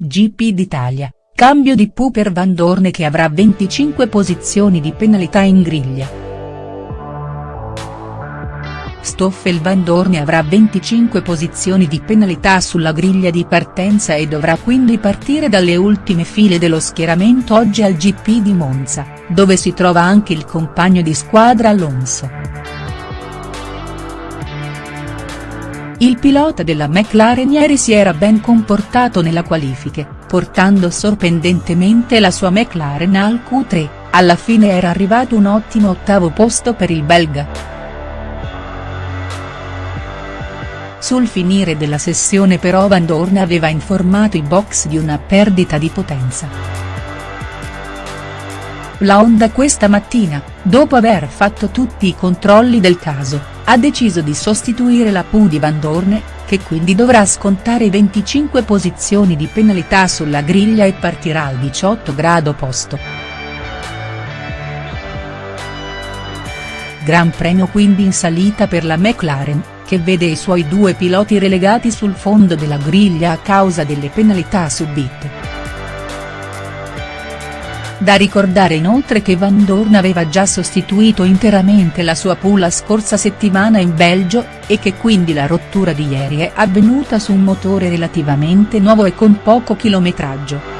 GP d'Italia, cambio di Pooh per Vandoorne che avrà 25 posizioni di penalità in griglia. Stoffel Vandoorne avrà 25 posizioni di penalità sulla griglia di partenza e dovrà quindi partire dalle ultime file dello schieramento oggi al GP di Monza, dove si trova anche il compagno di squadra Alonso. Il pilota della McLaren ieri si era ben comportato nella qualifiche, portando sorprendentemente la sua McLaren al Q3, alla fine era arrivato un ottimo ottavo posto per il belga. Sul finire della sessione però Vandoorne aveva informato i box di una perdita di potenza. La Honda questa mattina, dopo aver fatto tutti i controlli del caso, ha deciso di sostituire la Pooh di Vandoorne, che quindi dovrà scontare 25 posizioni di penalità sulla griglia e partirà al 18 grado posto. Gran premio quindi in salita per la McLaren, che vede i suoi due piloti relegati sul fondo della griglia a causa delle penalità subite. Da ricordare inoltre che Vandoorne aveva già sostituito interamente la sua pool la scorsa settimana in Belgio, e che quindi la rottura di ieri è avvenuta su un motore relativamente nuovo e con poco chilometraggio.